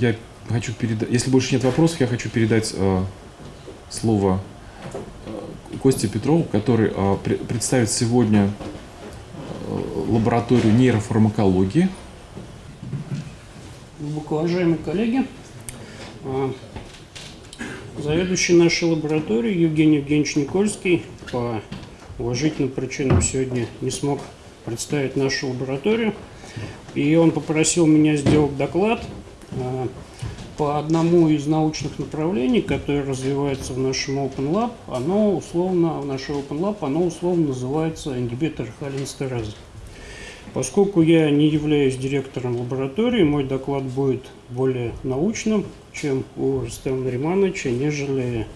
я хочу передать, если больше нет вопросов, я хочу передать э, слово э, Косте Петрову, который э, пр представит сегодня э, лабораторию нейрофармакологии. Уважаемые коллеги, э, заведующий нашей лабораторией Евгений Евгеньевич Никольский по уважительным причинам сегодня не смог представить нашу лабораторию. И он попросил меня сделать доклад по одному из научных направлений, которое развивается в нашем Open Lab. Оно условно, в нашем Open Lab, оно условно называется ингибитор холинстеразы. Поскольку я не являюсь директором лаборатории, мой доклад будет более научным, чем у Рустема Наримановича, нежели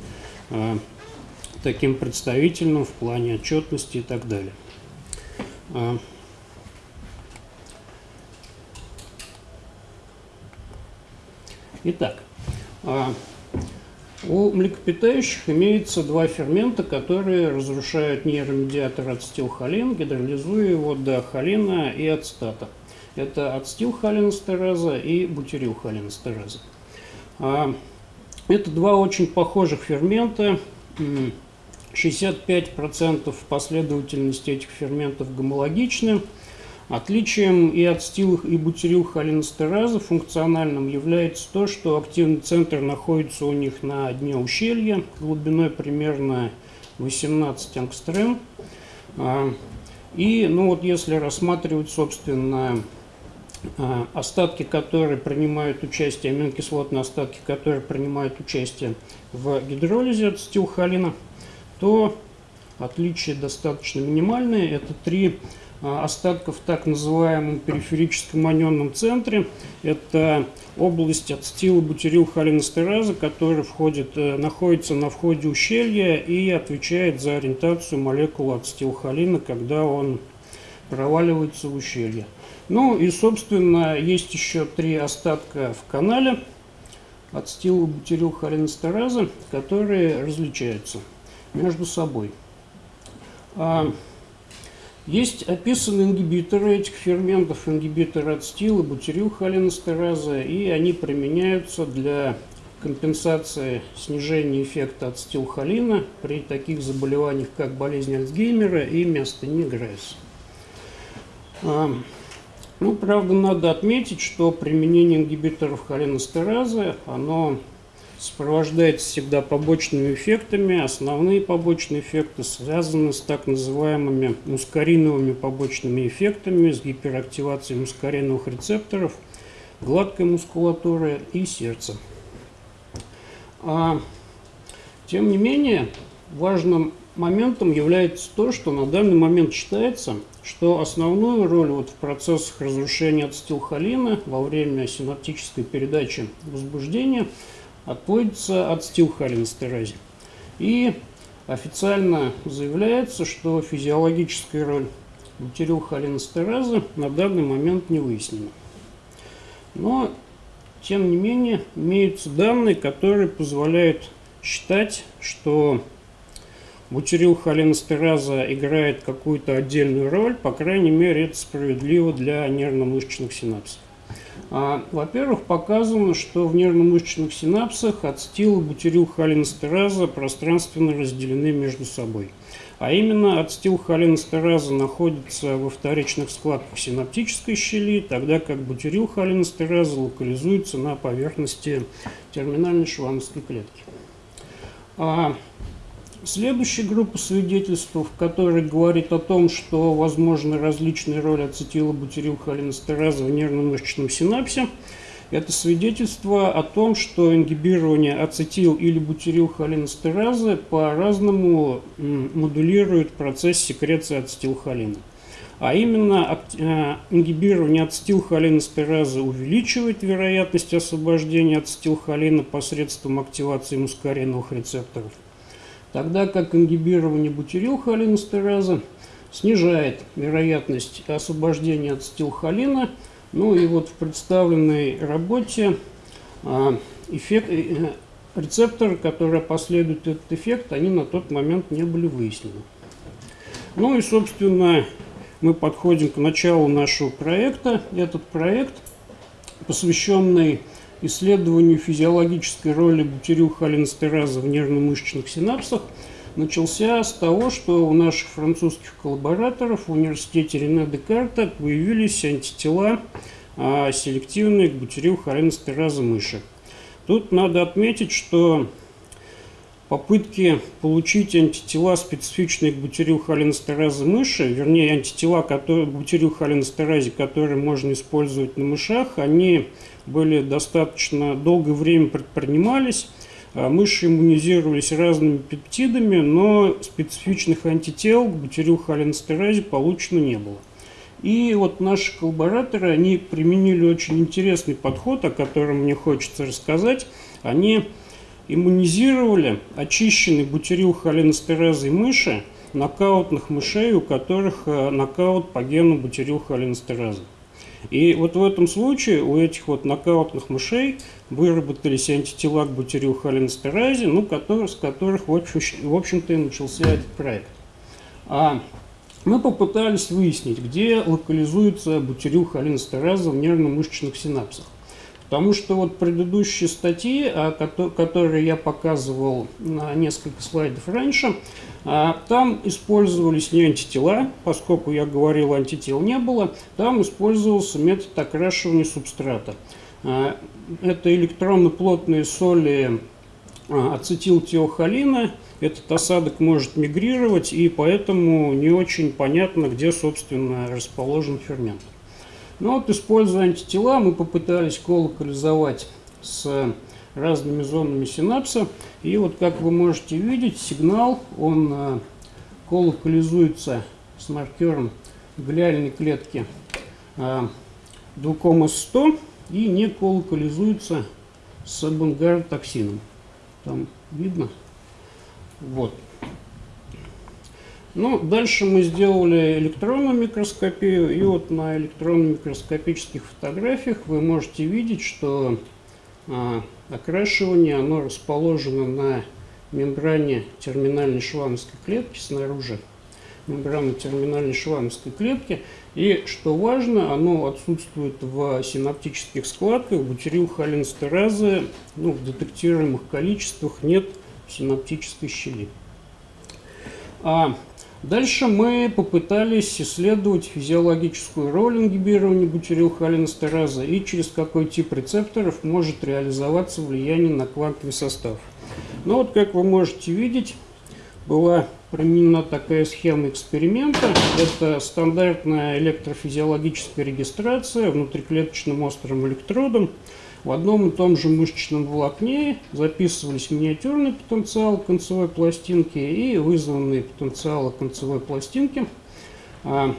э, таким представительным в плане отчетности и так далее. Итак, а, у млекопитающих имеется два фермента, которые разрушают нейромедиатор ацетилхолин, гидролизуя его до холина и ацетата. Это ацетилхолинестераза и бутирилхолинестераза. А, это два очень похожих фермента. 65% последовательности этих ферментов гомологичны. Отличием и от стилых и бутирилхолинстераза функциональным является то, что активный центр находится у них на дне ущелья глубиной примерно 18 ангстрем. А, и ну вот если рассматривать, собственно, а, остатки, которые принимают участие, аминокислотные остатки, которые принимают участие в гидролизе от стилхолина, то отличия достаточно минимальные. Это три остатков в так называемом периферическом анионном центре. Это область от стила бутирилхолинестераза, которая входит, э, находится на входе ущелья и отвечает за ориентацию молекулы ацетилхолина, когда он проваливается в ущелье. Ну и, собственно, есть еще три остатка в канале от стила бутирилхолинестераза, которые различаются между собой. Есть описаны ингибиторы этих ферментов, ингибиторы ацетила, бутирилхолинестераза, и они применяются для компенсации снижения эффекта ацетилхолина при таких заболеваниях, как болезнь Альцгеймера и миостения Грейса. А, ну, правда, надо отметить, что применение ингибиторов холинестеразы, оно сопровождается всегда побочными эффектами. Основные побочные эффекты связаны с так называемыми мускариновыми побочными эффектами, с гиперактивацией мускариновых рецепторов, гладкой мускулатуры и сердца. А, тем не менее, важным моментом является то, что на данный момент считается, что основную роль вот в процессах разрушения ацетилхолина во время синаптической передачи возбуждения – отводится от стилхолинстеразе. И официально заявляется, что физиологическая роль бутирилхолинстеразы на данный момент не выяснена. Но, тем не менее, имеются данные, которые позволяют считать, что бутирилхолинстераза играет какую-то отдельную роль, по крайней мере, это справедливо для нервно-мышечных синапсов. А, во-первых, показано, что в нервно-мышечных синапсах ацетил и бутирилхолинстераза пространственно разделены между собой. А именно ацетилхолинстераза находится во вторичных складках синаптической щели, тогда как бутирилхолинстераза локализуется на поверхности терминальной швановской клетки. Следующая группа свидетельств, которая говорит о том, что возможны различные роли ацетилобутирилхолинестераза в нервно-мышечном синапсе, это свидетельство о том, что ингибирование ацетил- или бутирилхолинестеразы по-разному модулирует процесс секреции ацетилхолина. А именно э, ингибирование ацетилхолинестеразы увеличивает вероятность освобождения ацетилхолина посредством активации мускариновых рецепторов – тогда как ингибирование бутирилхолинестераза снижает вероятность освобождения от стилхолина. Ну и вот в представленной работе а, эффект, э, рецепторы, которые последуют этот эффект, они на тот момент не были выяснены. Ну и, собственно, мы подходим к началу нашего проекта. Этот проект, посвященный исследованию физиологической роли бутирилхолинстераза в нервно-мышечных синапсах начался с того, что у наших французских коллабораторов в университете Рене Декарта появились антитела а, селективные к бутирилхолинстераза мыши. Тут надо отметить, что попытки получить антитела, специфичные к бутирилхолинстеразе мыши, вернее, антитела которые, бутирилхолинстеразе, которые можно использовать на мышах, они были достаточно долгое время предпринимались. А мыши иммунизировались разными пептидами, но специфичных антител к бутирилхолинстеразе получено не было. И вот наши коллабораторы, они применили очень интересный подход, о котором мне хочется рассказать. Они иммунизировали очищенный бутирил холинстеразой мыши нокаутных мышей, у которых э, нокаут по гену бутирил холинстеразы. И вот в этом случае у этих вот нокаутных мышей выработались антитела к бутирил холинстеразе, ну, который, с которых, в общем-то, и начался этот проект. А мы попытались выяснить, где локализуется бутирил холинстераза в нервно-мышечных синапсах. Потому что вот предыдущие статьи, а, которые я показывал на несколько слайдов раньше, а, там использовались не антитела, поскольку я говорил, антител не было, там использовался метод окрашивания субстрата. А, это электронно-плотные соли ацетилтиохолина, этот осадок может мигрировать, и поэтому не очень понятно, где, собственно, расположен фермент. Ну вот, используя антитела, мы попытались колокализовать с разными зонами синапса. И вот, как вы можете видеть, сигнал, он э, колокализуется с маркером глиальной клетки э, 2,100 и не колокализуется с бунгаротоксином. Там видно? Вот. Ну, дальше мы сделали электронную микроскопию, и вот на электронно-микроскопических фотографиях вы можете видеть, что а, окрашивание, оно расположено на мембране терминальной швамской клетки снаружи мембраны терминальной швамской клетки. И, что важно, оно отсутствует в синаптических складках. Бутирилхолинстеразы ну, в детектируемых количествах нет синаптической щели. А Дальше мы попытались исследовать физиологическую роль ингибирования бутирилхолинстераза и через какой тип рецепторов может реализоваться влияние на квантовый состав. Ну вот, как вы можете видеть, была применена такая схема эксперимента. Это стандартная электрофизиологическая регистрация внутриклеточным острым электродом. В одном и том же мышечном волокне записывались миниатюрный потенциал концевой пластинки и вызванные потенциалы концевой пластинки. А,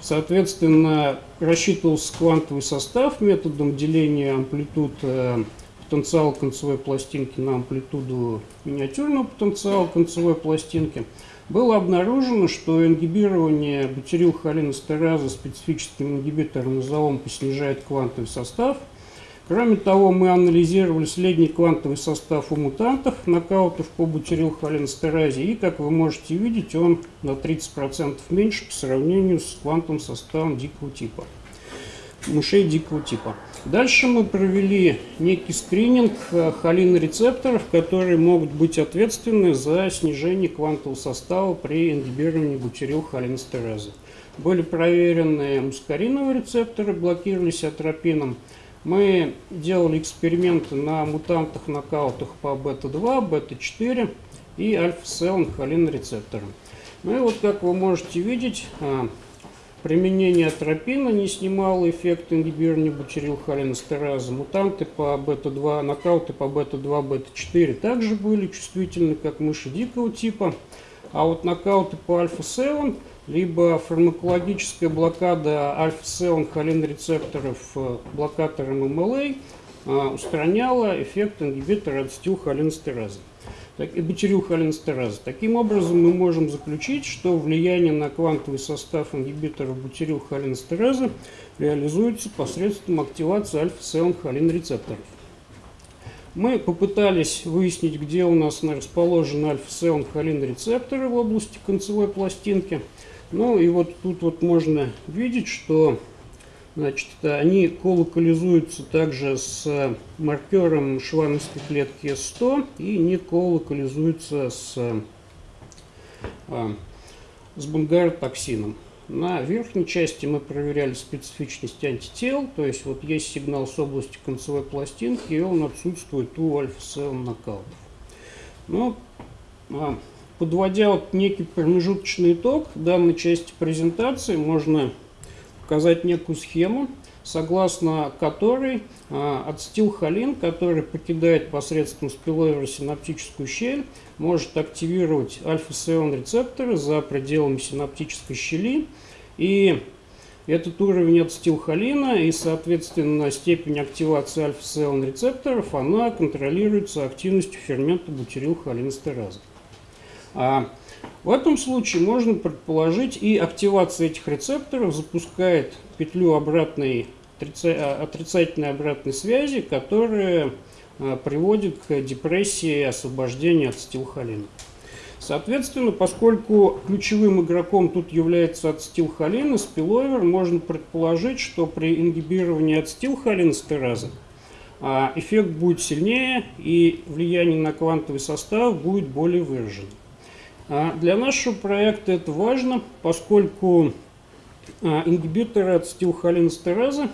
соответственно, рассчитывался квантовый состав методом деления амплитуд э, потенциала концевой пластинки на амплитуду миниатюрного потенциала концевой пластинки – было обнаружено, что ингибирование бутирилхолинестеразы специфическим ингибитором изоомпа снижает квантовый состав. Кроме того, мы анализировали средний квантовый состав у мутантов, нокаутов по бутирилхолинестеразе, и, как вы можете видеть, он на 30% меньше по сравнению с квантовым составом дикого типа, мышей дикого типа. Дальше мы провели некий скрининг э, холинорецепторов, которые могут быть ответственны за снижение квантового состава при ингибировании бутирилхолинстеразы. Были проверены мускариновые рецепторы, блокировались атропином. Мы делали эксперименты на мутантах нокаутах по бета-2, бета-4 и альфа-селн холинорецепторам. Ну и вот как вы можете видеть, э, Применение атропина не снимало эффект ингибирования бутирилхолинестераза. Мутанты по бета-2, нокауты по бета-2, бета-4 также были чувствительны, как мыши дикого типа. А вот нокауты по альфа-7, либо фармакологическая блокада альфа-7 холинрецепторов э, блокатором МЛА э, устраняла эффект ингибитора ацетилхолинестераза так, и бутирилхолинстераза. Таким образом, мы можем заключить, что влияние на квантовый состав ингибиторов бутирилхолинстеразы реализуется посредством активации альфа-7-холин рецепторов. Мы попытались выяснить, где у нас расположены альфа-7-холин рецепторы в области концевой пластинки. Ну и вот тут вот можно видеть, что Значит, они колокализуются также с маркером швановской клетки S100 и не колокализуются с, а, с бунгаротоксином. На верхней части мы проверяли специфичность антител, то есть вот есть сигнал с области концевой пластинки, и он отсутствует у альфа-7 нокаутов. Но а, подводя вот некий промежуточный итог данной части презентации, можно показать некую схему, согласно которой а, ацетилхолин, который покидает посредством спиловера синаптическую щель, может активировать альфа-7 рецепторы за пределами синаптической щели. И этот уровень ацетилхолина и, соответственно, степень активации альфа-7 рецепторов, она контролируется активностью фермента бутирилхолинестеразы. А в этом случае можно предположить и активация этих рецепторов запускает петлю обратной, а, отрицательной обратной связи, которая а, приводит к депрессии и освобождению от стилхолина. Соответственно, поскольку ключевым игроком тут является ацетилхолин и спиловер, можно предположить, что при ингибировании ацетилхолинстеразы а, эффект будет сильнее и влияние на квантовый состав будет более выраженным. А для нашего проекта это важно, поскольку а, ингибиторы ацетилхолинстеразы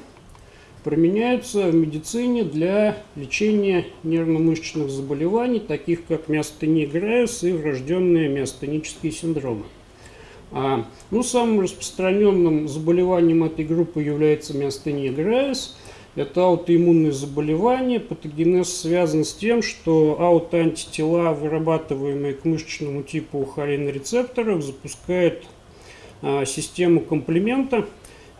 применяются в медицине для лечения нервно-мышечных заболеваний, таких как миостения Грайус и врожденные миостенические синдромы. А, ну, самым распространенным заболеванием этой группы является миостения Грайус – это аутоиммунные заболевания. Патогенез связан с тем, что аутоантитела, вырабатываемые к мышечному типу холинорецепторов, запускают а, систему комплемента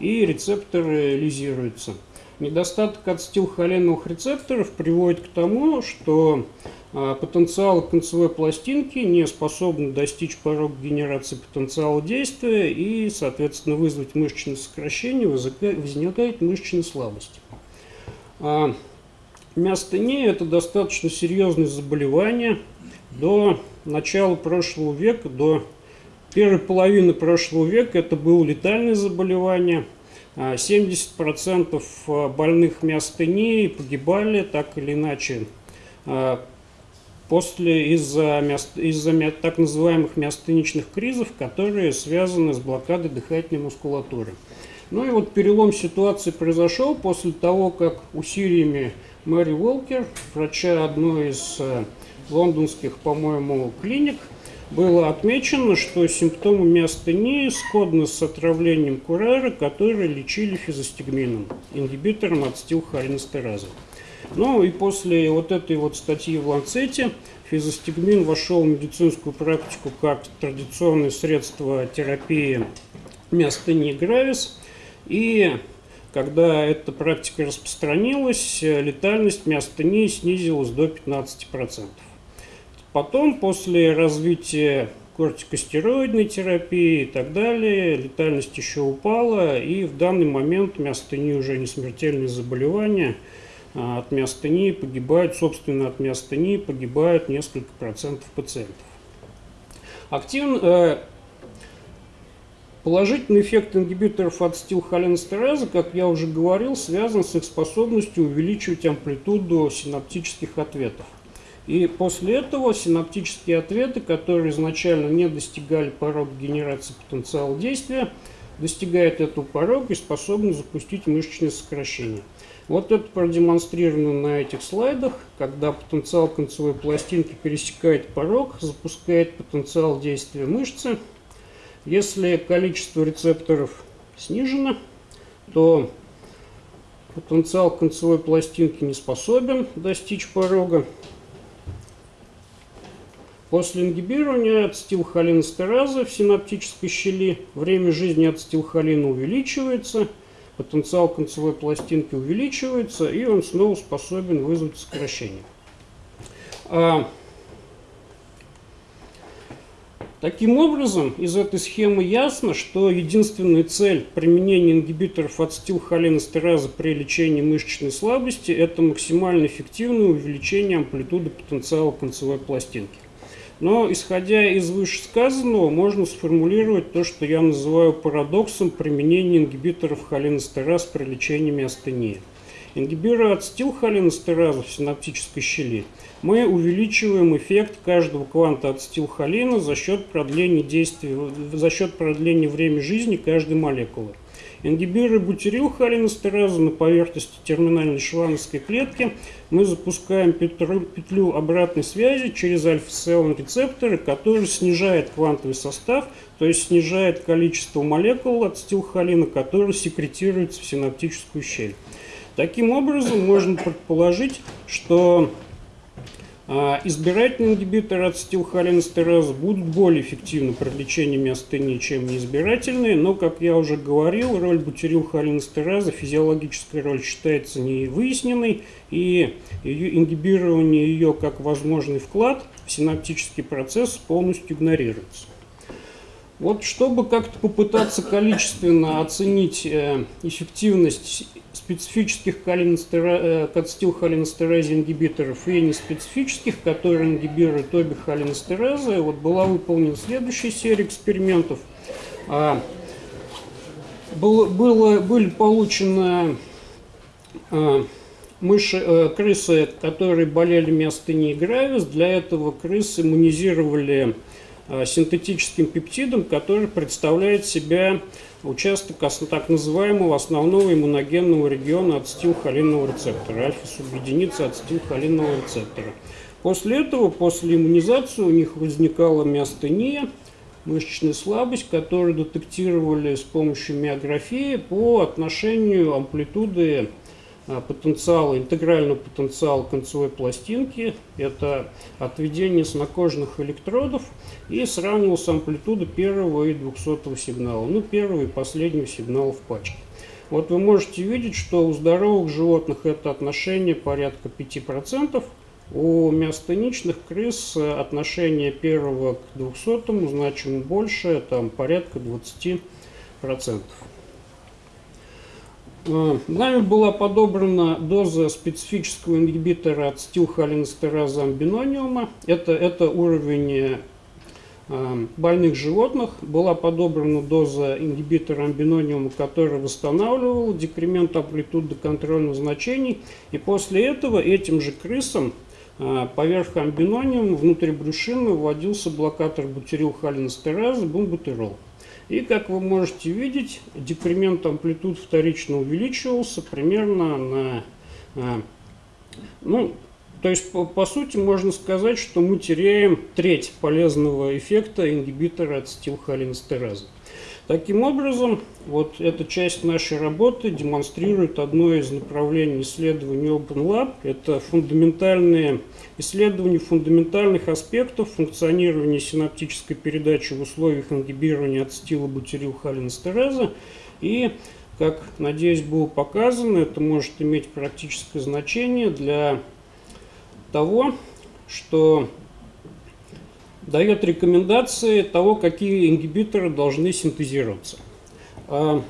и рецепторы лизируются. Недостаток ацетилхолиновых рецепторов приводит к тому, что а, потенциал концевой пластинки не способны достичь порога генерации потенциала действия и, соответственно, вызвать мышечное сокращение, возникает мышечная слабость. А миостения – это достаточно серьезное заболевание. До начала прошлого века, до первой половины прошлого века это было летальное заболевание. 70% а, больных миостенией погибали так или иначе а, после из-за из так называемых миостеничных кризов, которые связаны с блокадой дыхательной мускулатуры. Ну и вот перелом ситуации произошел после того, как усилиями Мэри Волкер, врача одной из э, лондонских, по-моему, клиник, было отмечено, что симптомы миостении сходны с отравлением курара, которые лечили физостигмином, ингибитором ацетилхолинестеразы. Ну и после вот этой вот статьи в Ланцете физостигмин вошел в медицинскую практику как традиционное средство терапии миостении гравис – и когда эта практика распространилась, летальность миостении снизилась до 15%. Потом, после развития кортикостероидной терапии и так далее, летальность еще упала, и в данный момент миостения уже не смертельные заболевания, а от миостении погибают, собственно, от миостении погибают несколько процентов пациентов. Активно, э, Положительный эффект ингибиторов ацетилхолинестеразы, как я уже говорил, связан с их способностью увеличивать амплитуду синаптических ответов. И после этого синаптические ответы, которые изначально не достигали порога генерации потенциала действия, достигают этого порога и способны запустить мышечное сокращение. Вот это продемонстрировано на этих слайдах, когда потенциал концевой пластинки пересекает порог, запускает потенциал действия мышцы – если количество рецепторов снижено, то потенциал концевой пластинки не способен достичь порога. После ингибирования ацетилхолинестеразы в синаптической щели время жизни ацетилхолина увеличивается, потенциал концевой пластинки увеличивается, и он снова способен вызвать сокращение. Таким образом, из этой схемы ясно, что единственная цель применения ингибиторов ацетилхолинестеразы при лечении мышечной слабости – это максимально эффективное увеличение амплитуды потенциала концевой пластинки. Но, исходя из вышесказанного, можно сформулировать то, что я называю парадоксом применения ингибиторов холинестераз при лечении миостении. Ингибируя ацетилхолинестеразу в синаптической щели, мы увеличиваем эффект каждого кванта ацетилхолина за счет продления действия, за счет продления времени жизни каждой молекулы. Ингибируя бутирилхолинестеразу на поверхности терминальной швановской клетки, мы запускаем петлю, петлю обратной связи через альфа-селон рецепторы, который снижает квантовый состав, то есть снижает количество молекул ацетилхолина, которые секретируются в синаптическую щель. Таким образом, можно предположить, что а, избирательные ингибиторы ацетилхолинестеразы будут более эффективны при лечении миостении, чем неизбирательные, но, как я уже говорил, роль бутирилхолинестеразы, физиологическая роль считается не выясненной, и ее, ингибирование ее как возможный вклад в синаптический процесс полностью игнорируется. Вот чтобы как-то попытаться количественно оценить э, эффективность специфических ацетилхолинестеразе э, ингибиторов и неспецифических, которые ингибируют обе холинестеразы, вот была выполнена следующая серия экспериментов. А, было, было, были получены а, мыши, а, крысы, которые болели миостенией гравис. Для этого крысы иммунизировали Э, синтетическим пептидом, который представляет себя участок так называемого основного иммуногенного региона ацетилхолинного рецептора, альфа-субъединицы ацетилхолинного рецептора. После этого, после иммунизации у них возникала миостения, мышечная слабость, которую детектировали с помощью миографии по отношению амплитуды а, потенциала, интегрального потенциала концевой пластинки. Это отведение с накожных электродов и сравнивал с амплитудой первого и двухсотого сигнала. Ну, первого и последнего сигнала в пачке. Вот вы можете видеть, что у здоровых животных это отношение порядка 5%, у миостеничных крыс отношение первого к двухсотому значимо больше, там порядка 20%. Э, нами была подобрана доза специфического ингибитора ацетилхолинестераза амбинониума. Это, это уровень э, больных животных. Была подобрана доза ингибитора амбинониума, который восстанавливал декремент амплитуды контрольных значений. И после этого этим же крысам э, поверх амбинониума внутри брюшины вводился блокатор бутирилхолинестераза бумбутерол. И, как вы можете видеть, декремент амплитуд вторично увеличивался примерно на... А, ну, то есть, по, по сути, можно сказать, что мы теряем треть полезного эффекта ингибитора ацетилхолинестеразы. Таким образом, вот эта часть нашей работы демонстрирует одно из направлений исследований OpenLab. Это фундаментальные исследования фундаментальных аспектов функционирования синаптической передачи в условиях ингибирования ацетилобутирилхолинестеразы. И, как, надеюсь, было показано, это может иметь практическое значение для того, что дает рекомендации того, какие ингибиторы должны синтезироваться. А,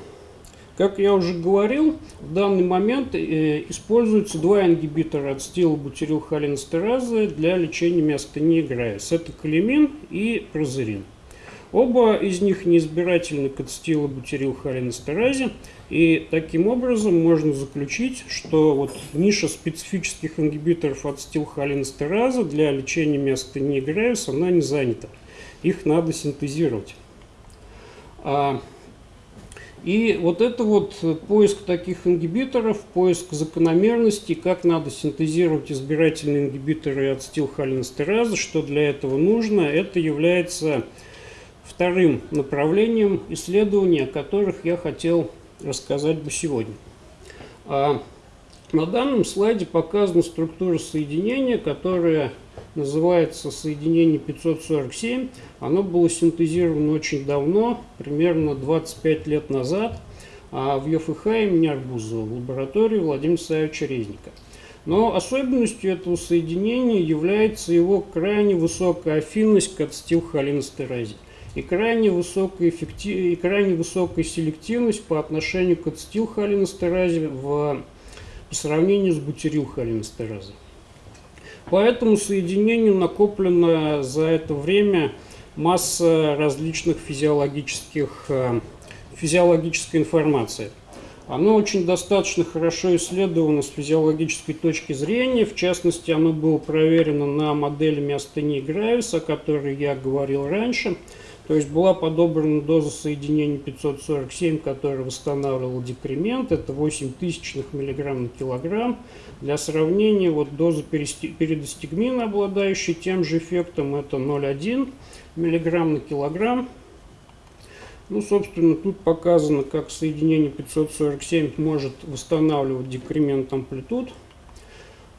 как я уже говорил, в данный момент э, используются два ингибитора ацетилбутирилхолинестеразы для лечения миостении Грайс. Это калимин и прозерин. Оба из них неизбирательны к ацетилобутирилхолинестеразе, и таким образом можно заключить, что вот ниша специфических ингибиторов ацетилхолинестеразы для лечения миостении Грейвс, она не занята. Их надо синтезировать. А, и вот это вот поиск таких ингибиторов, поиск закономерностей, как надо синтезировать избирательные ингибиторы ацетилхолинестеразы, что для этого нужно, это является вторым направлением исследований, о которых я хотел рассказать бы сегодня. А на данном слайде показана структура соединения, которая называется соединение 547. Оно было синтезировано очень давно, примерно 25 лет назад, а в ЕФХ имени Арбузова в лаборатории Владимира Савича Резника. Но особенностью этого соединения является его крайне высокая афинность к ацетилхолинестеразе и крайне высокая, эффектив... и крайне высокая селективность по отношению к ацетилхолинестеразе в... по сравнению с бутирилхолинестеразой. По этому соединению накоплена за это время масса различных физиологических, э, физиологической информации. Оно очень достаточно хорошо исследовано с физиологической точки зрения. В частности, оно было проверено на модели миостении Гравис, о которой я говорил раньше. То есть была подобрана доза соединения 547, которая восстанавливала декремент. Это 8 тысячных миллиграмм на килограмм. Для сравнения, вот доза передостигмина, обладающая тем же эффектом, это 0,1 миллиграмм на килограмм. Ну, собственно, тут показано, как соединение 547 может восстанавливать декремент амплитуд.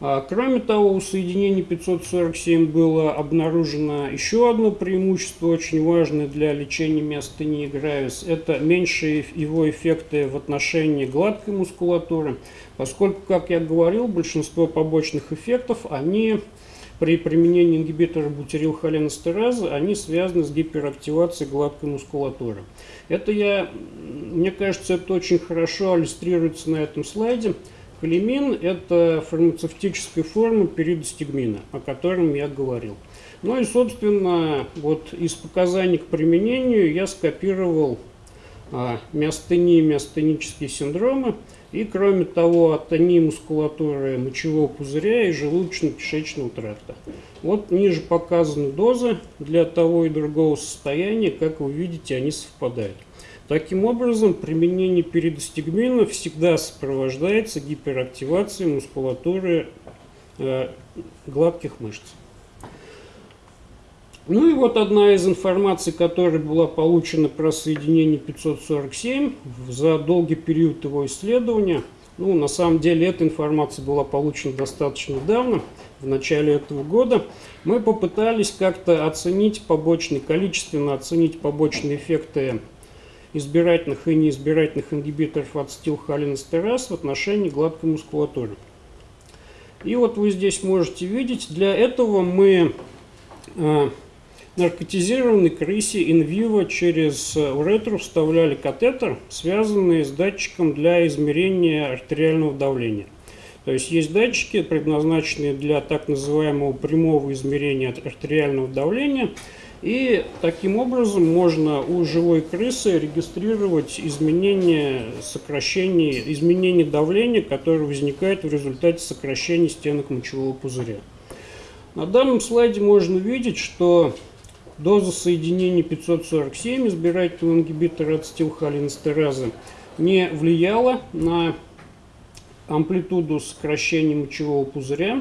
А, кроме того, у соединения 547 было обнаружено еще одно преимущество, очень важное для лечения миостении гравис. Это меньшие его эффекты в отношении гладкой мускулатуры, поскольку, как я говорил, большинство побочных эффектов, они при применении ингибитора бутирилхолинестеразы они связаны с гиперактивацией гладкой мускулатуры. Это я, мне кажется, это очень хорошо иллюстрируется на этом слайде. Холимин – это фармацевтическая форма перидостигмина, о котором я говорил. Ну и, собственно, вот из показаний к применению я скопировал а, миостении, миостенические синдромы – и, кроме того, атонии мускулатуры мочевого пузыря и желудочно-кишечного тракта. Вот ниже показаны дозы для того и другого состояния. Как вы видите, они совпадают. Таким образом, применение перидостигмина всегда сопровождается гиперактивацией мускулатуры э, гладких мышц. Ну и вот одна из информаций, которая была получена про соединение 547 за долгий период его исследования. Ну, на самом деле, эта информация была получена достаточно недавно, в начале этого года. Мы попытались как-то оценить побочные, количественно оценить побочные эффекты избирательных и неизбирательных ингибиторов ацетилхолинестераз в отношении гладкой мускулатуры. И вот вы здесь можете видеть, для этого мы э, наркотизированной крысе инвиво через уретру вставляли катетер, связанный с датчиком для измерения артериального давления. То есть есть датчики, предназначенные для так называемого прямого измерения артериального давления. И таким образом можно у живой крысы регистрировать изменения, сокращение, изменение давления, которое возникает в результате сокращения стенок мочевого пузыря. На данном слайде можно видеть, что Доза соединения 547 избирательного ингибитора ацетилхолинестеразы не влияла на амплитуду сокращения мочевого пузыря.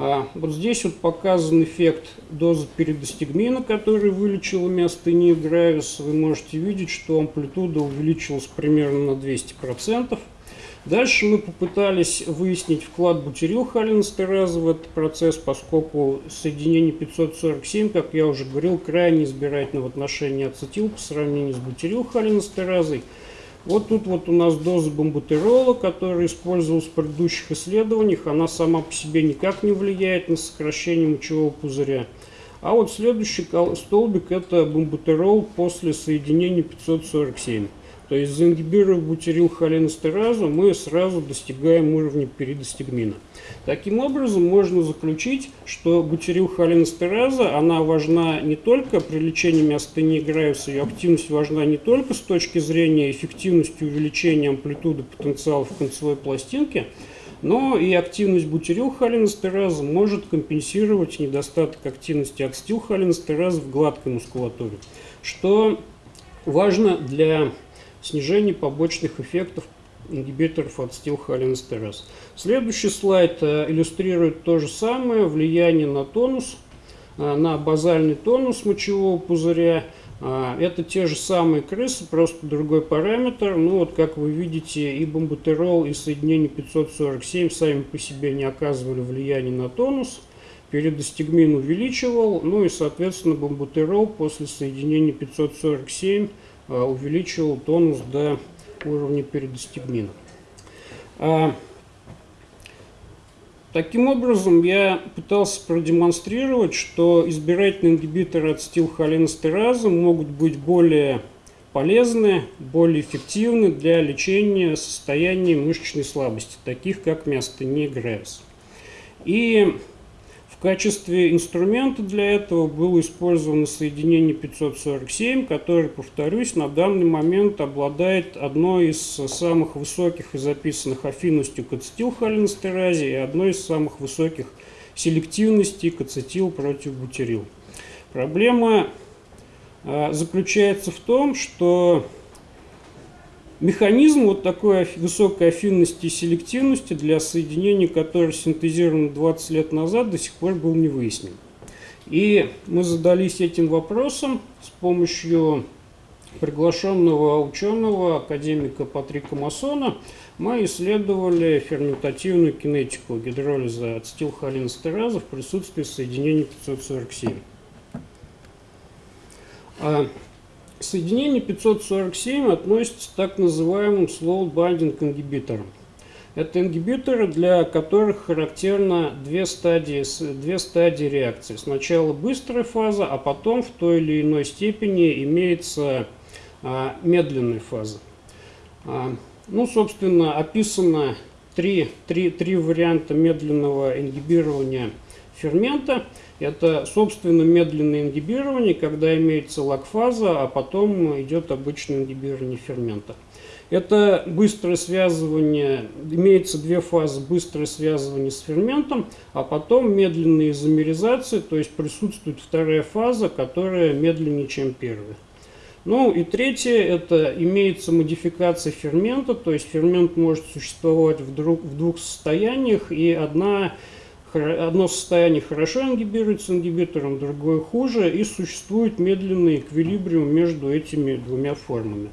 А вот здесь вот показан эффект дозы передостигмина, который вылечил миостению гравис. Вы можете видеть, что амплитуда увеличилась примерно на 200%. Дальше мы попытались выяснить вклад бутирилхолинестеразы в этот процесс, поскольку соединение 547, как я уже говорил, крайне избирательно в отношении ацетил по сравнению с бутирилхолинестеразой. Вот тут вот у нас доза бомбутерола, которая использовалась в предыдущих исследованиях. Она сама по себе никак не влияет на сокращение мочевого пузыря. А вот следующий столбик это бомбутерол после соединения 547. То есть заингибировав бутирилхолинестеразу, мы сразу достигаем уровня перидостигмина. Таким образом, можно заключить, что бутирилхолинестераза, она важна не только при лечении миостении Грайвса, ее активность важна не только с точки зрения эффективности увеличения амплитуды потенциала в концевой пластинке, но и активность бутирилхолинестераза может компенсировать недостаток активности ацетилхолинестераза в гладкой мускулатуре, что важно для снижение побочных эффектов ингибиторов ацетилхолинестераз. Следующий слайд э, иллюстрирует то же самое, влияние на тонус, э, на базальный тонус мочевого пузыря. Э, это те же самые крысы, просто другой параметр. Ну вот, как вы видите, и бомбутерол, и соединение 547 сами по себе не оказывали влияния на тонус. Передостигмин увеличивал, ну и, соответственно, бомбутерол после соединения 547 Э, увеличивал тонус до уровня передостигмина. А, таким образом, я пытался продемонстрировать, что избирательные ингибиторы ацетилхолинестеразы могут быть более полезны, более эффективны для лечения состояний мышечной слабости, таких как миостения Гревс. И В качестве инструмента для этого было использовано соединение 547, которое, повторюсь, на данный момент обладает одной из самых высоких и записанных афинностью к ацетилхолинстеразе и одной из самых высоких селективностей к ацетил против бутирил. Проблема а, заключается в том, что Механизм вот такой высокой афинности и селективности для соединений, которые синтезированы 20 лет назад, до сих пор был не выяснен. И мы задались этим вопросом с помощью приглашенного ученого, академика Патрика Масона, мы исследовали ферментативную кинетику гидролиза ацетилхолинстераза в присутствии соединений 547. Соединение 547 относится к так называемым slow binding ингибиторам. Это ингибиторы, для которых характерно две стадии, две стадии реакции. Сначала быстрая фаза, а потом в той или иной степени имеется а, медленная фаза. А, ну, собственно, описано три, три, три варианта медленного ингибирования фермента – это, собственно, медленное ингибирование, когда имеется лакфаза, а потом идет обычное ингибирование фермента. Это быстрое связывание, имеется две фазы, быстрое связывание с ферментом, а потом медленная изомеризация, то есть присутствует вторая фаза, которая медленнее, чем первая. Ну и третье, это имеется модификация фермента, то есть фермент может существовать в, в двух состояниях, и одна Одно состояние хорошо ингибируется ингибитором, другое хуже, и существует медленный эквилибриум между этими двумя формами.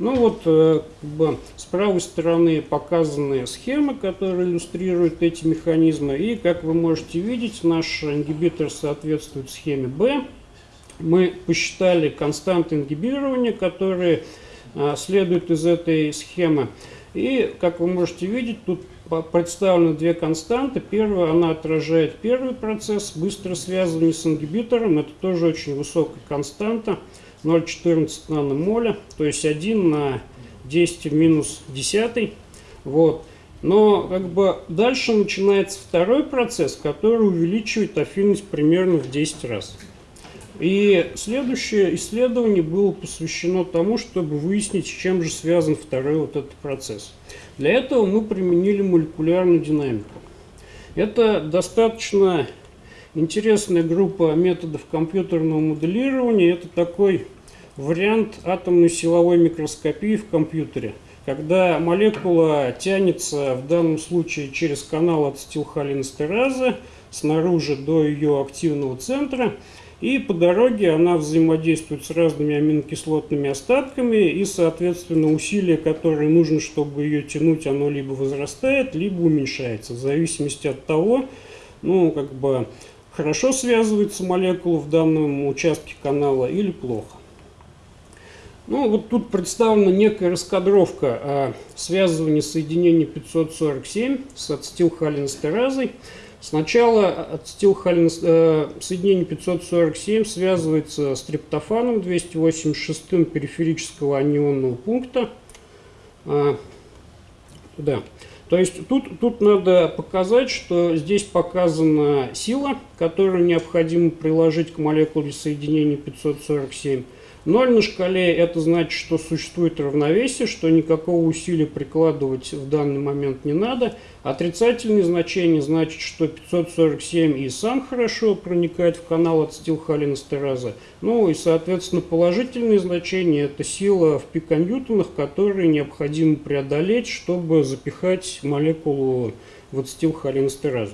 Ну вот, э, как бы, с правой стороны показаны схемы, которые иллюстрируют эти механизмы. И, как вы можете видеть, наш ингибитор соответствует схеме B. Мы посчитали константы ингибирования, которые а, следуют из этой схемы. И, как вы можете видеть, тут представлены две константы. Первая, она отражает первый процесс, быстро связанный с ингибитором. Это тоже очень высокая константа, 0,14 наномоля, то есть 1 на 10 в минус 10. Вот. Но как бы дальше начинается второй процесс, который увеличивает афинность примерно в 10 раз. И следующее исследование было посвящено тому, чтобы выяснить, с чем же связан второй вот этот процесс. Для этого мы применили молекулярную динамику. Это достаточно интересная группа методов компьютерного моделирования. Это такой вариант атомной силовой микроскопии в компьютере, когда молекула тянется в данном случае через канал ацетилхолинстеразы снаружи до ее активного центра – и по дороге она взаимодействует с разными аминокислотными остатками, и, соответственно, усилие, которое нужно, чтобы ее тянуть, оно либо возрастает, либо уменьшается, в зависимости от того, ну, как бы, хорошо связывается молекула в данном участке канала или плохо. Ну, вот тут представлена некая раскадровка о связывании соединений 547 с ацетилхолинстеразой. Сначала ацетилхолин, э, соединение 547 связывается с триптофаном 286 периферического анионного пункта. А, да. То есть тут, тут надо показать, что здесь показана сила, которую необходимо приложить к молекуле соединения 547. 0 на шкале это значит, что существует равновесие, что никакого усилия прикладывать в данный момент не надо. Отрицательные значения значит, что 547 и сам хорошо проникает в канал ацетилхолинестераза. Ну и, соответственно, положительные значения это сила в пиконьютонах, которые необходимо преодолеть, чтобы запихать молекулу в ацетилхолинестеразу.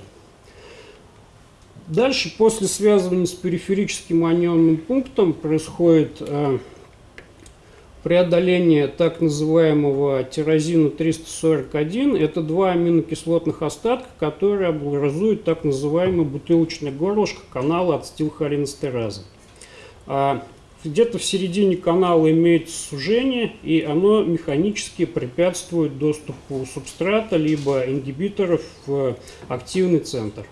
Дальше, после связывания с периферическим анионным пунктом, происходит э, преодоление так называемого тирозина 341. Это два аминокислотных остатка, которые образуют так называемое бутылочное горлышко канала ацетилхолинестеразы. А где-то в середине канала имеется сужение, и оно механически препятствует доступу субстрата либо ингибиторов в активный центр.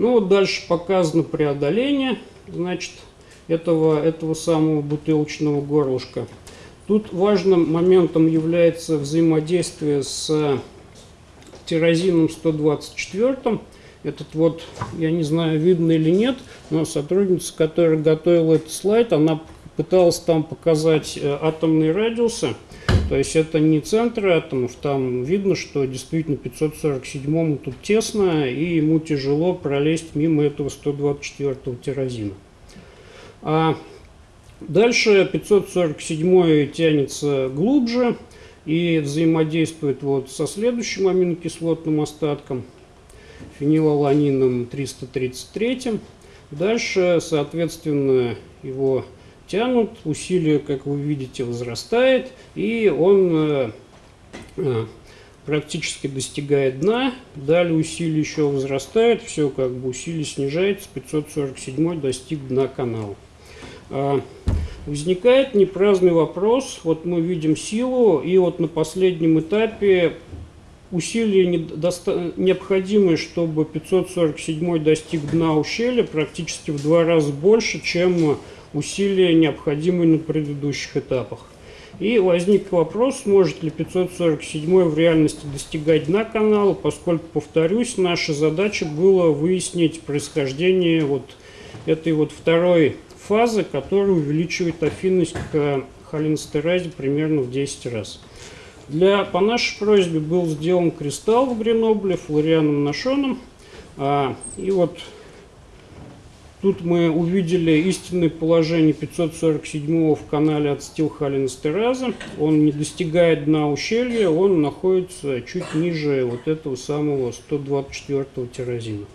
Ну вот дальше показано преодоление, значит, этого, этого самого бутылочного горлышка. Тут важным моментом является взаимодействие с тирозином 124. этот вот, я не знаю, видно или нет, но сотрудница, которая готовила этот слайд, она пыталась там показать э, атомные радиусы. То есть это не центр атомов, там видно, что действительно 547-му тут тесно, и ему тяжело пролезть мимо этого 124-го тиразина. А дальше 547 тянется глубже и взаимодействует вот со следующим аминокислотным остатком, фенилаланином 333. Дальше, соответственно, его тянут, усилие, как вы видите, возрастает, и он э, э, практически достигает дна, далее усилие еще возрастает, все как бы усилие снижается, 547 достиг дна канала. А, возникает непраздный вопрос, вот мы видим силу, и вот на последнем этапе усилия необходимые, чтобы 547 достиг дна ущелья, практически в два раза больше, чем усилия, необходимые на предыдущих этапах. И возник вопрос, сможет ли 547 в реальности достигать дна канала, поскольку, повторюсь, наша задача была выяснить происхождение вот этой вот второй фазы, которая увеличивает афинность к холинстеразе примерно в 10 раз. Для, по нашей просьбе был сделан кристалл в Гренобле флорианом Нашоном. А, и вот Тут мы увидели истинное положение 547 в канале от Стилхалинстераза. Он не достигает дна ущелья, он находится чуть ниже вот этого самого 124-го тиразина.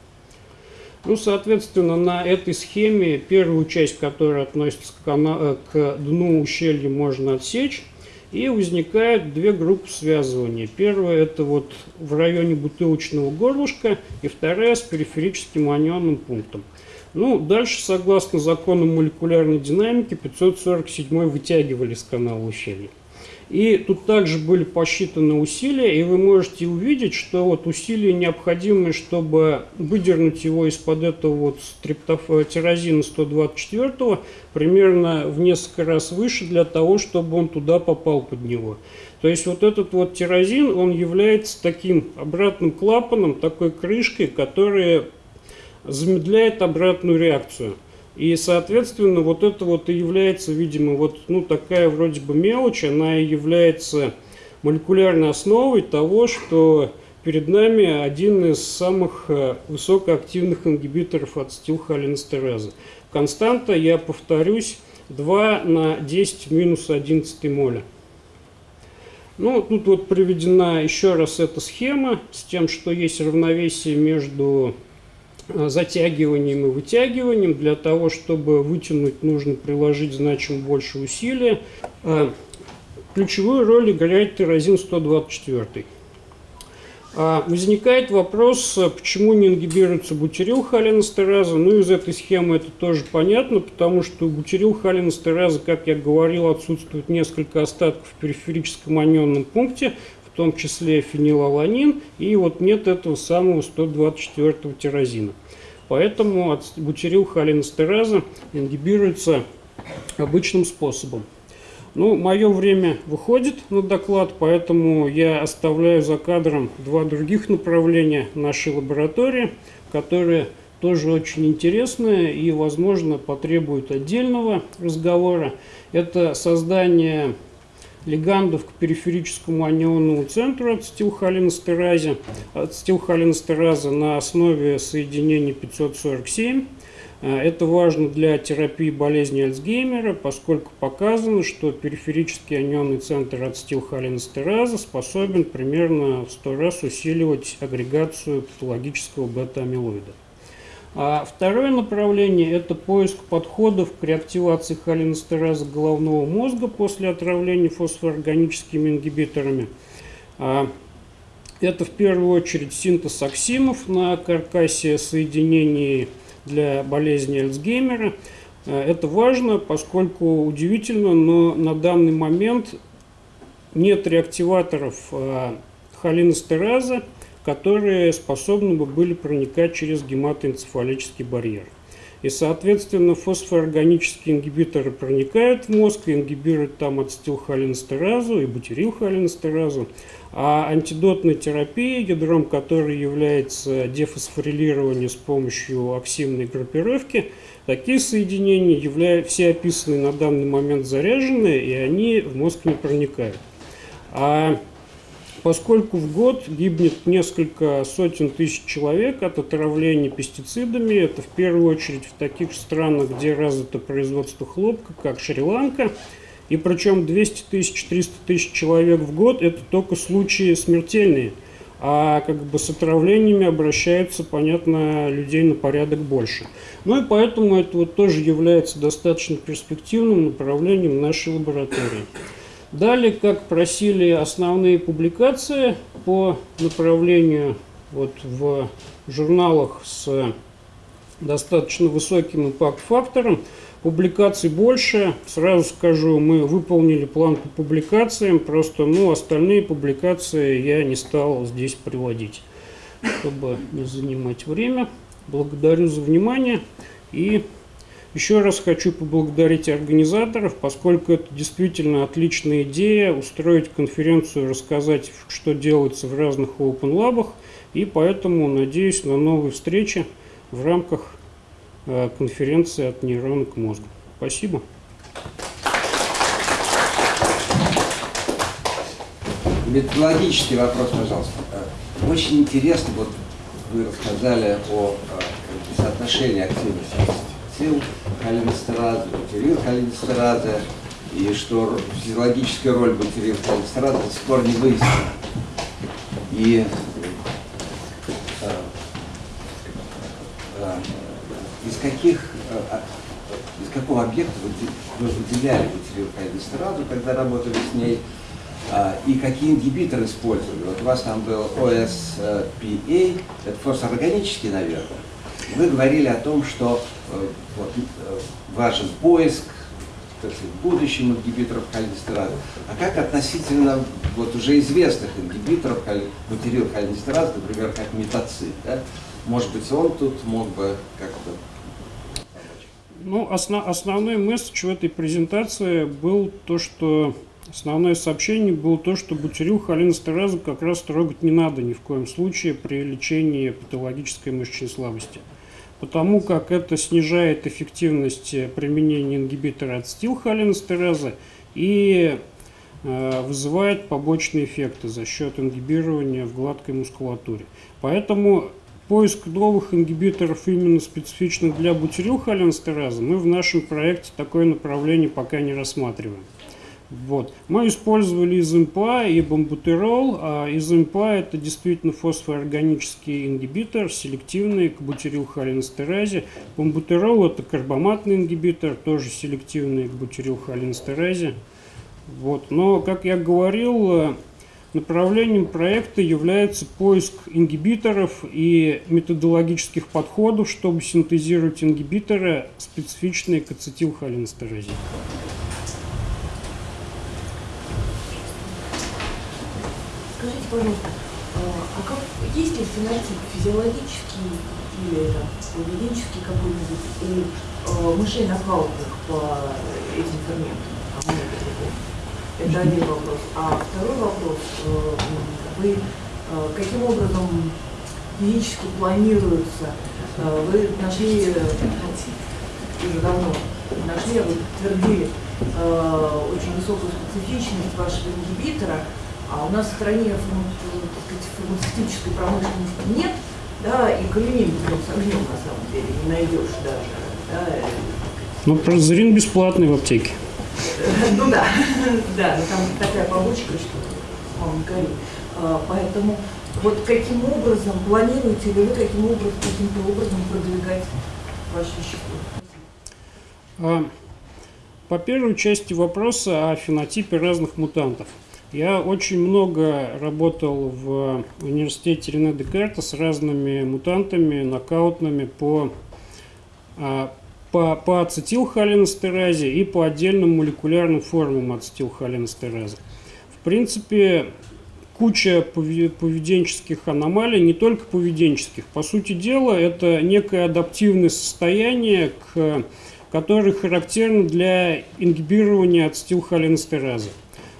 Ну, соответственно, на этой схеме первую часть, которая относится к, э, к дну ущелья, можно отсечь. И возникают две группы связывания. Первая это вот в районе бутылочного горлышка, и вторая с периферическим анионным пунктом. Ну, дальше, согласно закону молекулярной динамики, 547 вытягивали с канала ущелья. И тут также были посчитаны усилия, и вы можете увидеть, что вот усилия необходимые, чтобы выдернуть его из-под этого вот стриптоф... тирозина 124 примерно в несколько раз выше для того, чтобы он туда попал под него. То есть вот этот вот тирозин, он является таким обратным клапаном, такой крышкой, которая замедляет обратную реакцию. И, соответственно, вот это вот и является, видимо, вот ну, такая вроде бы мелочь, она и является молекулярной основой того, что перед нами один из самых э, высокоактивных ингибиторов от стилхолинстеразы. Константа, я повторюсь, 2 на 10 в минус 11 моля. Ну, тут вот приведена еще раз эта схема с тем, что есть равновесие между затягиванием и вытягиванием. Для того, чтобы вытянуть, нужно приложить значимо больше усилия. Э, ключевую роль играет тирозин 124. А возникает вопрос, почему не ингибируется бутирил холинестераза. Ну, из этой схемы это тоже понятно, потому что у бутирил как я говорил, отсутствует несколько остатков в периферическом анионном пункте, в том числе фенилаланин, и вот нет этого самого 124-го тирозина. Поэтому холинестераза ингибируется обычным способом. Ну, мое время выходит на доклад, поэтому я оставляю за кадром два других направления нашей лаборатории, которые тоже очень интересные и, возможно, потребуют отдельного разговора. Это создание лигандов к периферическому анионному центру от стилхолинстераза на основе соединения 547. Э, это важно для терапии болезни Альцгеймера, поскольку показано, что периферический анионный центр от стилхолинстераза способен примерно в 100 раз усиливать агрегацию патологического бета-амилоида. А второе направление – это поиск подходов к реактивации холинестераза головного мозга после отравления фосфоорганическими ингибиторами. А это в первую очередь синтез оксимов на каркасе соединений для болезни Альцгеймера. А это важно, поскольку удивительно, но на данный момент нет реактиваторов а, холинестераза, которые способны бы были проникать через гематоэнцефалический барьер. И, соответственно, фосфоорганические ингибиторы проникают в мозг, и ингибируют там ацетилхолинстеразу и бутирилхолинстеразу. А антидотная терапия, ядром которой является дефосфорилирование с помощью оксимной группировки, такие соединения, являются, все описанные на данный момент заряжены, и они в мозг не проникают. А поскольку в год гибнет несколько сотен тысяч человек от отравления пестицидами, это в первую очередь в таких странах, где развито производство хлопка, как Шри-Ланка, и причем 200 тысяч, 300 тысяч человек в год – это только случаи смертельные, а как бы с отравлениями обращаются, понятно, людей на порядок больше. Ну и поэтому это вот тоже является достаточно перспективным направлением нашей лаборатории. Далее, как просили основные публикации по направлению вот в журналах с достаточно высоким импакт-фактором, публикаций больше. Сразу скажу, мы выполнили план по публикациям, просто ну, остальные публикации я не стал здесь приводить, чтобы не занимать время. Благодарю за внимание и еще раз хочу поблагодарить организаторов, поскольку это действительно отличная идея устроить конференцию, рассказать, что делается в разных Open Lab, и поэтому надеюсь на новые встречи в рамках э, конференции от нейрона к мозгу. Спасибо. Методологический вопрос, пожалуйста. Э, очень интересно, вот вы рассказали о э, соотношении активности сил холинестеразы, бутирил холинестеразы, и что физиологическая роль бутирил холинестеразы до сих пор не выяснена. И э, э, из каких э, а, из какого объекта вы, вы выделяли бутирил холинестеразу, когда работали с ней, а, и какие ингибиторы использовали. Вот у вас там был OSPA, это фосфорорганический, наверное. Вы говорили о том, что э, э, важен поиск так сказать, в ингибиторов холинестеразы. А как относительно вот уже известных ингибиторов бутерил холинестеразы, например, как метацид? Да? Может быть, он тут мог бы как-то ну, основ, основной месседж в этой презентации был то, что основное сообщение было то, что бутирил холинестеразу как раз трогать не надо ни в коем случае при лечении патологической мышечной слабости потому как это снижает эффективность применения ингибитора ацетилхолинестеразы и э, вызывает побочные эффекты за счет ингибирования в гладкой мускулатуре. Поэтому поиск новых ингибиторов именно специфичных для бутирилхолинестеразы мы в нашем проекте такое направление пока не рассматриваем. Вот. Мы использовали изимпа и бамбутерол. А изимпа это действительно фосфоорганический ингибитор, селективный к бутирилхолинестеразе. Бамбутерол это карбоматный ингибитор, тоже селективный к бутирилхолинестеразе. Вот. Но, как я говорил, направлением проекта является поиск ингибиторов и методологических подходов, чтобы синтезировать ингибиторы, специфичные к ацетилхолинестеразе. Пожалуйста, а, а как, есть ли фенотип физиологический или это, поведенческий какой-нибудь у э, мышей нокаутных по этим ферментам? Это один вопрос. А второй вопрос, э, вы э, каким образом физически планируется, э, вы нашли, уже давно нашли, вы подтвердили очень высокую специфичность вашего ингибитора, а у нас в стране фармацевтической промышленности нет, да, и кореней с огнем на самом деле не найдешь даже. Да. Ну, прозерин бесплатный в аптеке. Ну да, да, но там такая побочка, что мама не гори. А, поэтому вот каким образом, планируете ли вы каким образом, каким-то образом продвигать ваше вещество? А, по первой части вопроса о фенотипе разных мутантов – я очень много работал в университете Рене Декарта с разными мутантами, нокаутными по, а, по, по ацетилхолинестеразе и по отдельным молекулярным формам ацетилхолинестеразы. В принципе, куча поведенческих аномалий, не только поведенческих. По сути дела, это некое адаптивное состояние, к, которое характерно для ингибирования ацетилхолинстеразы.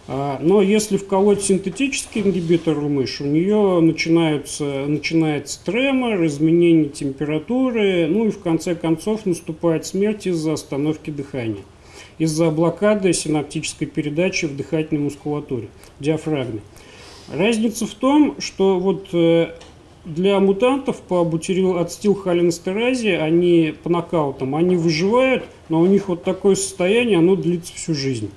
А, но если вколоть синтетический ингибитор в мышь, у нее начинаются, начинается тремор, изменение температуры, ну и в конце концов наступает смерть из-за остановки дыхания, из-за блокады синаптической передачи в дыхательной мускулатуре, диафрагме. Разница в том, что вот э, для мутантов по бутирилацетилхолинстеразе, они по нокаутам, они выживают, но у них вот такое состояние, оно длится всю жизнь.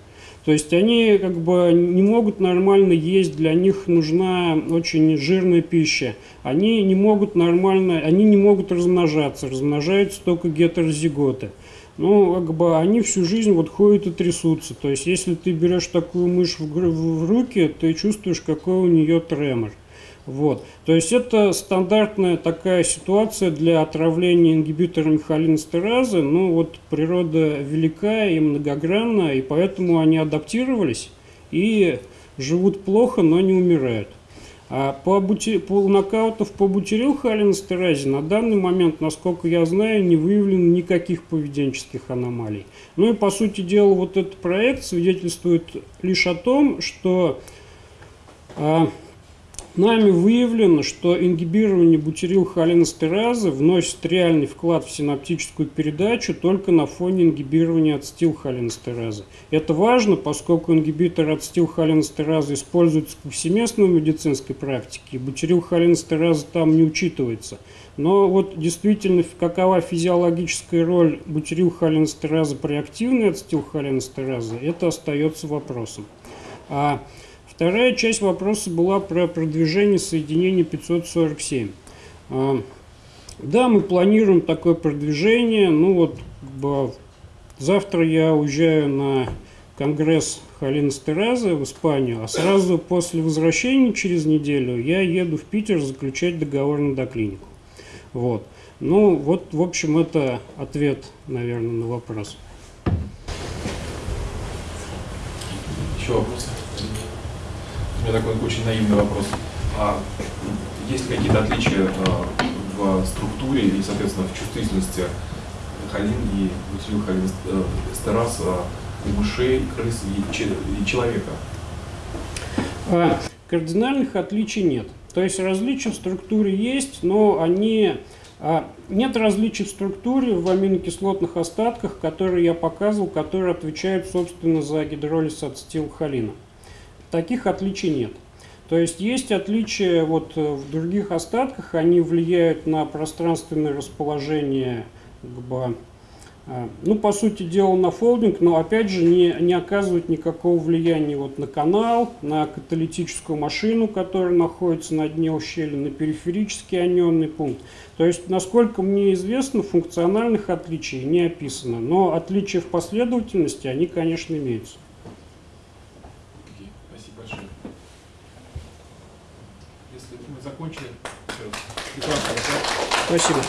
То есть они как бы не могут нормально есть, для них нужна очень жирная пища. Они не могут нормально, они не могут размножаться, размножаются только гетерозиготы. Ну, как бы они всю жизнь вот ходят и трясутся. То есть если ты берешь такую мышь в, в руки, ты чувствуешь, какой у нее тремор. Вот. То есть это стандартная такая ситуация для отравления ингибиторами холинстеразы. Ну вот природа велика и многогранна, и поэтому они адаптировались и живут плохо, но не умирают. А по, бути... по нокаутов по бутирилхолинстеразе на данный момент, насколько я знаю, не выявлено никаких поведенческих аномалий. Ну и по сути дела вот этот проект свидетельствует лишь о том, что а, Нами выявлено, что ингибирование бутирилхолинестеразы вносит реальный вклад в синаптическую передачу только на фоне ингибирования ацетилхолинестеразы. Это важно, поскольку ингибитор ацетилхолинестеразы используется повсеместно в медицинской практике, и бутирилхолинестераза там не учитывается. Но вот действительно, какова физиологическая роль бутирилхолинестеразы при активной ацетилхолинестеразе, это остается вопросом. А Вторая часть вопроса была про продвижение соединения 547. А, да, мы планируем такое продвижение. Ну вот, завтра я уезжаю на конгресс Халина Стераза в Испанию, а сразу после возвращения через неделю я еду в Питер заключать договор на доклинику. Вот. Ну, вот, в общем, это ответ, наверное, на вопрос. Еще вопросы? Меня такой очень наивный вопрос. А есть какие-то отличия а, в структуре и, соответственно, в чувствительности холин и бутилил холин стераз у мышей, крыс и, и человека? А, кардинальных отличий нет. То есть различия в структуре есть, но они а, нет различий в структуре в аминокислотных остатках, которые я показывал, которые отвечают, собственно, за гидролиз ацетилхолина. Таких отличий нет. То есть есть отличия вот э, в других остатках, они влияют на пространственное расположение, как бы, э, ну, по сути дела, на фолдинг, но опять же не, не оказывают никакого влияния вот на канал, на каталитическую машину, которая находится на дне ущелья, на периферический анионный пункт. То есть, насколько мне известно, функциональных отличий не описано, но отличия в последовательности, они, конечно, имеются. Закончили. Спасибо.